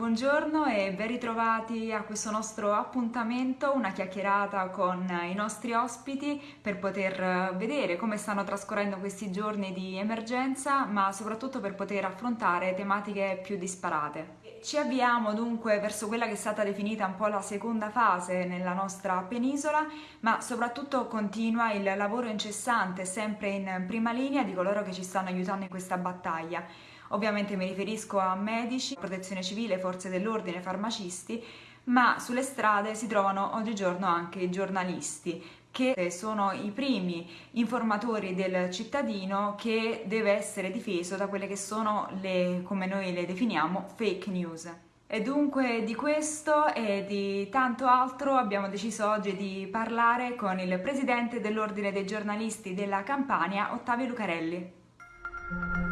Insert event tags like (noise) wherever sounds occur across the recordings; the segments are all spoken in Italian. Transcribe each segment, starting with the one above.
Buongiorno e ben ritrovati a questo nostro appuntamento, una chiacchierata con i nostri ospiti per poter vedere come stanno trascorrendo questi giorni di emergenza, ma soprattutto per poter affrontare tematiche più disparate. Ci avviamo dunque verso quella che è stata definita un po' la seconda fase nella nostra penisola, ma soprattutto continua il lavoro incessante, sempre in prima linea, di coloro che ci stanno aiutando in questa battaglia. Ovviamente mi riferisco a medici, protezione civile, forze dell'ordine, farmacisti, ma sulle strade si trovano oggigiorno anche i giornalisti che sono i primi informatori del cittadino che deve essere difeso da quelle che sono le, come noi le definiamo, fake news. E dunque di questo e di tanto altro abbiamo deciso oggi di parlare con il presidente dell'Ordine dei giornalisti della Campania, Ottavio Lucarelli.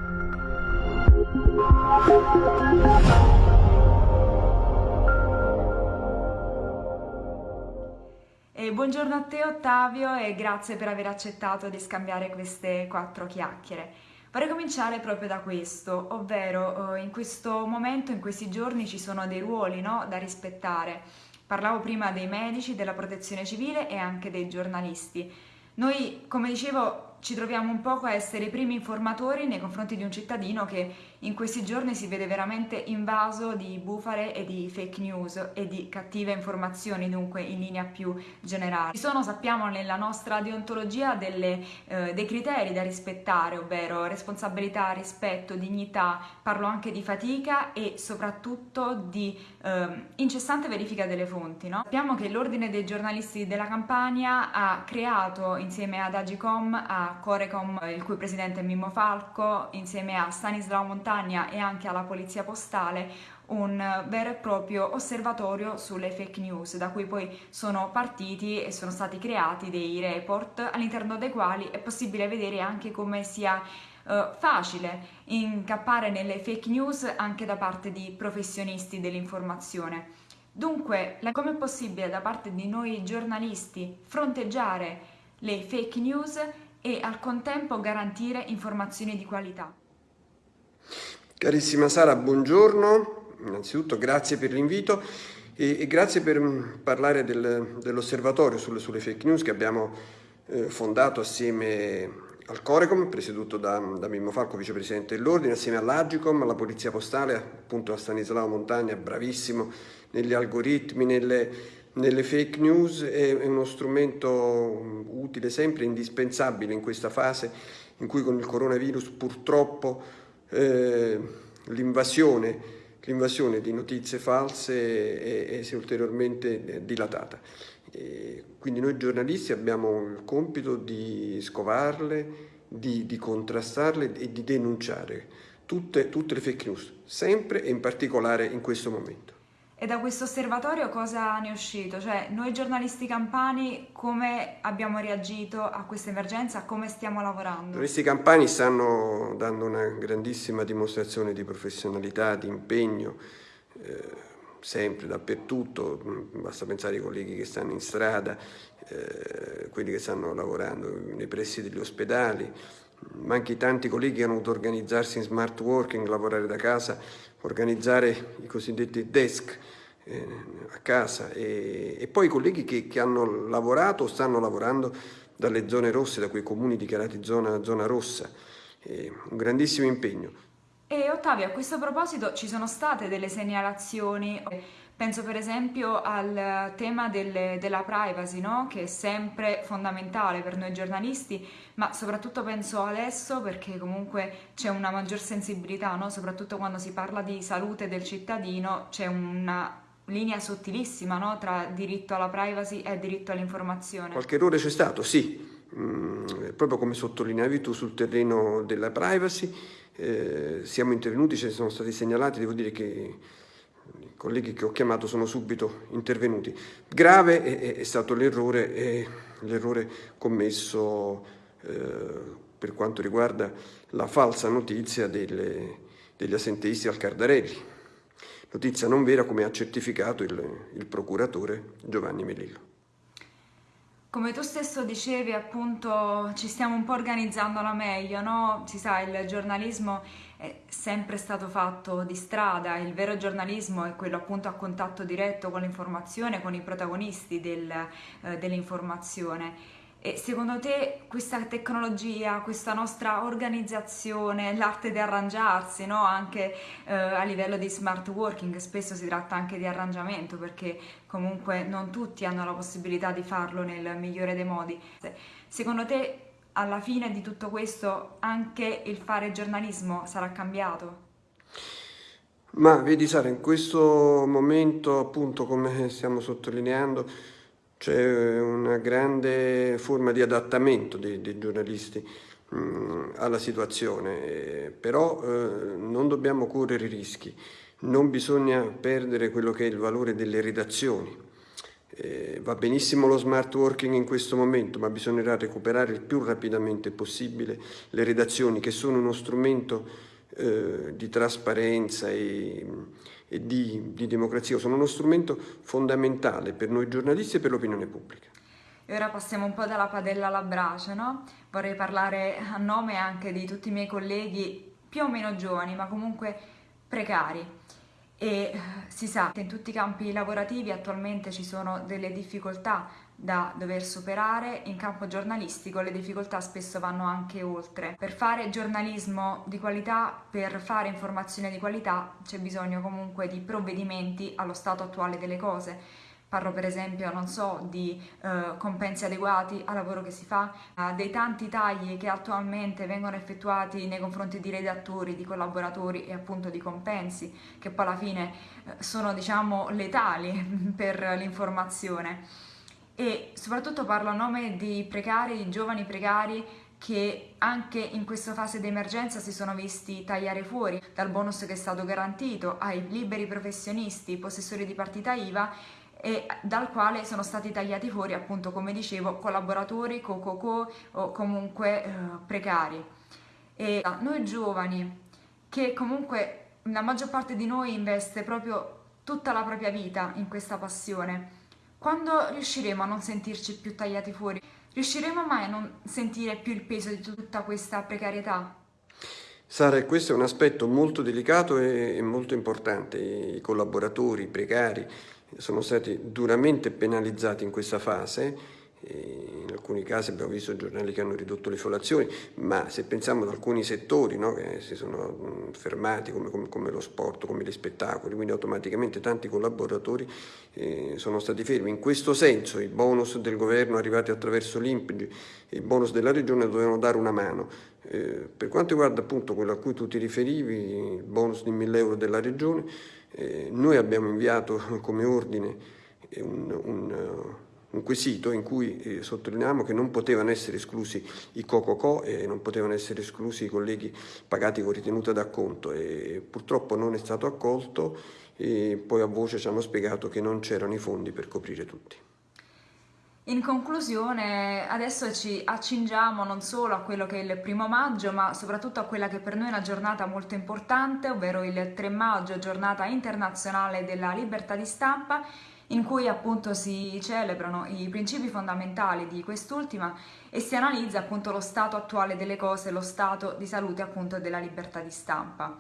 Buongiorno a te Ottavio e grazie per aver accettato di scambiare queste quattro chiacchiere. Vorrei cominciare proprio da questo, ovvero eh, in questo momento, in questi giorni ci sono dei ruoli no, da rispettare. Parlavo prima dei medici, della protezione civile e anche dei giornalisti. Noi, come dicevo, ci troviamo un poco a essere i primi informatori nei confronti di un cittadino che in questi giorni si vede veramente invaso di bufale e di fake news e di cattive informazioni, dunque in linea più generale. Ci sono, sappiamo, nella nostra deontologia delle, eh, dei criteri da rispettare, ovvero responsabilità, rispetto, dignità, parlo anche di fatica e soprattutto di eh, incessante verifica delle fonti. No? Sappiamo che l'Ordine dei giornalisti della Campania ha creato insieme ad Agicom, a Corecom, il cui presidente è Mimmo Falco, insieme a Stanislao Montagna e anche alla Polizia Postale, un vero e proprio osservatorio sulle fake news, da cui poi sono partiti e sono stati creati dei report all'interno dei quali è possibile vedere anche come sia Uh, facile incappare nelle fake news anche da parte di professionisti dell'informazione. Dunque, come è possibile da parte di noi giornalisti fronteggiare le fake news e al contempo garantire informazioni di qualità. Carissima Sara, buongiorno, innanzitutto grazie per l'invito e, e, grazie per mm, parlare del, dell'osservatorio sulle, sulle, fake news che abbiamo eh, fondato assieme al Corecom, presieduto da, da Mimmo Falco, vicepresidente dell'Ordine, assieme all'Agicom, alla Polizia Postale, appunto a Stanislao Montagna, bravissimo negli algoritmi, nelle, nelle fake news. È uno strumento utile sempre, indispensabile in questa fase in cui con il coronavirus purtroppo eh, l'invasione di notizie false è, è, si è ulteriormente dilatata. E quindi noi giornalisti abbiamo il compito di scovarle, di, di contrastarle e di denunciare tutte, tutte le fake news, sempre e in particolare in questo momento. E da questo osservatorio cosa ne è uscito? Cioè, noi giornalisti campani come abbiamo reagito a questa emergenza, come stiamo lavorando? I giornalisti campani stanno dando una grandissima dimostrazione di professionalità, di impegno, eh, sempre, dappertutto, basta pensare ai colleghi che stanno in strada, eh, quelli che stanno lavorando nei pressi degli ospedali, ma anche tanti colleghi che hanno dovuto organizzarsi in smart working, lavorare da casa, organizzare i cosiddetti desk eh, a casa e, e, poi i colleghi che, che, hanno lavorato o stanno lavorando dalle zone rosse, da quei comuni dichiarati zona, zona rossa. Eh, un grandissimo impegno. E Ottavio, a questo proposito ci sono state delle segnalazioni Penso per esempio al tema delle, della privacy, no? che è sempre fondamentale per noi giornalisti, ma soprattutto penso adesso perché comunque c'è una maggior sensibilità, no? soprattutto quando si parla di salute del cittadino, c'è una linea sottilissima no? tra diritto alla privacy e diritto all'informazione. Qualche errore c'è stato, sì, mm, proprio come sottolineavi tu sul terreno della privacy, eh, siamo intervenuti, ce ne sono stati segnalati, devo dire che colleghi che ho chiamato sono subito intervenuti. Grave è, è stato l'errore commesso eh, per quanto riguarda la falsa notizia delle, degli assenteisti al Cardarelli. Notizia non vera come ha certificato il, il procuratore Giovanni Melillo. Come tu stesso dicevi, appunto, ci stiamo un po' organizzando alla meglio, no? Si sa, il giornalismo è sempre stato fatto di strada, il vero giornalismo è quello appunto a contatto diretto con l'informazione, con i protagonisti del, eh, dell'informazione. E secondo te questa tecnologia, questa nostra organizzazione, l'arte di arrangiarsi, no? anche eh, a livello di smart working, spesso si tratta anche di arrangiamento perché comunque non tutti hanno la possibilità di farlo nel migliore dei modi. Secondo te alla fine di tutto questo anche il fare giornalismo sarà cambiato? Ma vedi Sara, in questo momento appunto come stiamo sottolineando c'è una grande forma di adattamento dei, dei giornalisti mh, mm, alla situazione, eh, però eh, non dobbiamo correre rischi, non bisogna perdere quello che è il valore delle redazioni. Eh, va benissimo lo smart working in questo momento, ma bisognerà recuperare il più rapidamente possibile le redazioni che sono uno strumento eh, di trasparenza e, e di, di democrazia, sono uno strumento fondamentale per noi giornalisti e per l'opinione pubblica. E ora passiamo un po' dalla padella alla brace, no? Vorrei parlare a nome anche di tutti i miei colleghi più o meno giovani, ma comunque precari e eh, si sa che in tutti i campi lavorativi attualmente ci sono delle difficoltà da dover superare, in campo giornalistico le difficoltà spesso vanno anche oltre. Per fare giornalismo di qualità, per fare informazione di qualità c'è bisogno comunque di provvedimenti allo stato attuale delle cose Parlo per esempio, non so, di eh, compensi adeguati al lavoro che si fa, dei tanti tagli che attualmente vengono effettuati nei confronti di redattori, di collaboratori e appunto di compensi, che poi alla fine eh, sono diciamo letali (laughs) per l'informazione. E soprattutto parlo a nome di precari, di giovani precari che anche in questa fase di emergenza si sono visti tagliare fuori dal bonus che è stato garantito ai liberi professionisti, possessori di partita IVA e dal quale sono stati tagliati fuori appunto come dicevo collaboratori, co-co-co o comunque eh, precari. E noi giovani che comunque la maggior parte di noi investe proprio tutta la propria vita in questa passione, quando riusciremo a non sentirci più tagliati fuori? Riusciremo mai a non sentire più il peso di tutta questa precarietà? Sara, questo è un aspetto molto delicato e molto importante. I collaboratori, i precari, sono stati duramente penalizzati in questa fase, in alcuni casi abbiamo visto giornali che hanno ridotto le follazioni, ma se pensiamo ad alcuni settori no, che si sono fermati come, come, come, lo sport, come gli spettacoli, quindi automaticamente tanti collaboratori eh, sono stati fermi. In questo senso i bonus del governo arrivati attraverso l'IMPG e i bonus della regione dovevano dare una mano. Eh, per quanto riguarda appunto quello a cui tu ti riferivi, il bonus di 1000 euro della regione, eh, noi abbiamo inviato come ordine un, un, un quesito in cui eh, sottolineiamo che non potevano essere esclusi i COCOCO e non potevano essere esclusi i colleghi pagati con ritenuta d'acconto e purtroppo non è stato accolto e poi a voce ci hanno spiegato che non c'erano i fondi per coprire tutti. In conclusione, adesso ci accingiamo non solo a quello che è il primo maggio, ma soprattutto a quella che per noi è una giornata molto importante, ovvero il 3 maggio, giornata internazionale della libertà di stampa, in cui appunto si celebrano i principi fondamentali di quest'ultima e si analizza appunto lo stato attuale delle cose, lo stato di salute appunto della libertà di stampa.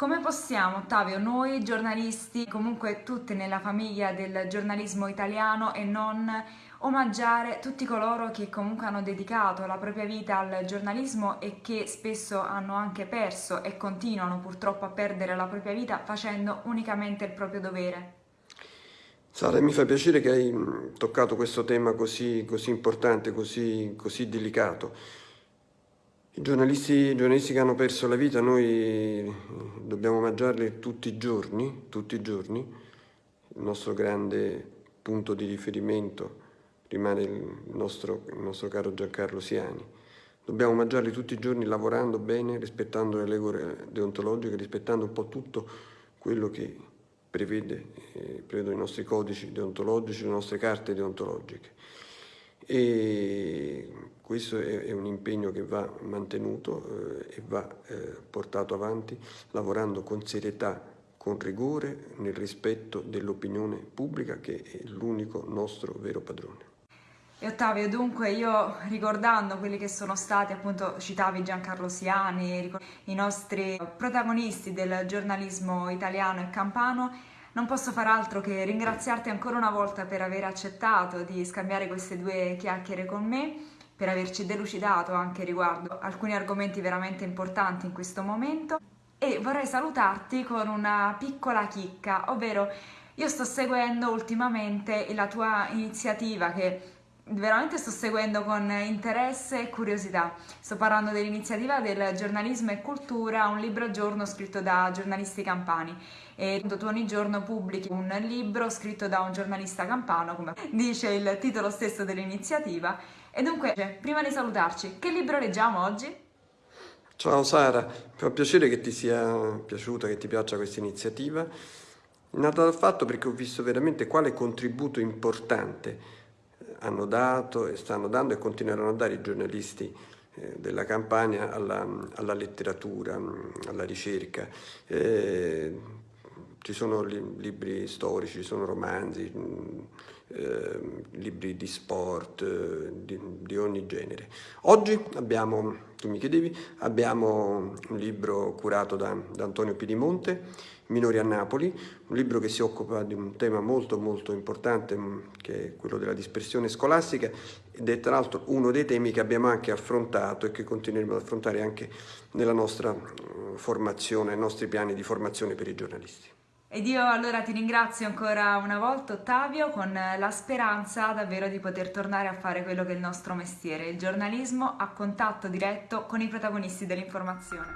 Come possiamo, Ottavio, noi giornalisti, comunque tutti nella famiglia del giornalismo italiano e non omaggiare tutti coloro che comunque hanno dedicato la propria vita al giornalismo e che spesso hanno anche perso e continuano purtroppo a perdere la propria vita facendo unicamente il proprio dovere. Sara, mi fa piacere che hai mm, toccato questo tema così, così importante, così, così delicato. I giornalisti, I giornalisti, che hanno perso la vita noi dobbiamo omaggiarli tutti i giorni, tutti i giorni. Il nostro grande punto di riferimento rimane il nostro, il nostro caro Giancarlo Siani. Dobbiamo mangiarli tutti i giorni lavorando bene, rispettando le regole deontologiche, rispettando un po' tutto quello che prevede, eh, prevedono i nostri codici deontologici, le nostre carte deontologiche. E questo è, è un impegno che va mantenuto eh, e va eh, portato avanti lavorando con serietà, con rigore, nel rispetto dell'opinione pubblica che è l'unico nostro vero padrone. E Ottavio, dunque io ricordando quelli che sono stati, appunto citavi Giancarlo Siani, i nostri protagonisti del giornalismo italiano e campano, non posso far altro che ringraziarti ancora una volta per aver accettato di scambiare queste due chiacchiere con me, per averci delucidato anche riguardo alcuni argomenti veramente importanti in questo momento. E vorrei salutarti con una piccola chicca, ovvero io sto seguendo ultimamente la tua iniziativa che veramente sto seguendo con interesse e curiosità. Sto parlando dell'iniziativa del giornalismo e cultura, un libro al giorno scritto da giornalisti campani. E tu ogni giorno pubblichi un libro scritto da un giornalista campano, come dice il titolo stesso dell'iniziativa. E dunque, prima di salutarci, che libro leggiamo oggi? Ciao Sara, fa piacere che ti sia piaciuta, che ti piaccia questa iniziativa. Nata dal fatto perché ho visto veramente quale contributo importante hanno dato e stanno dando e continueranno a dare i giornalisti eh, della campagna alla, alla, letteratura, alla ricerca. Eh, ci sono libri storici, ci sono romanzi, eh, libri di sport, eh, di, di, ogni genere. Oggi abbiamo, tu mi chiedevi, abbiamo un libro curato da, da Antonio Pidimonte, Minori a Napoli, un libro che si occupa di un tema molto molto importante mm, che è quello della dispersione scolastica ed è tra l'altro uno dei temi che abbiamo anche affrontato e che continueremo ad affrontare anche nella nostra mm, formazione, nei nostri piani di formazione per i giornalisti. Ed io allora ti ringrazio ancora una volta Ottavio con la speranza davvero di poter tornare a fare quello che è il nostro mestiere, il giornalismo a contatto diretto con i protagonisti dell'informazione.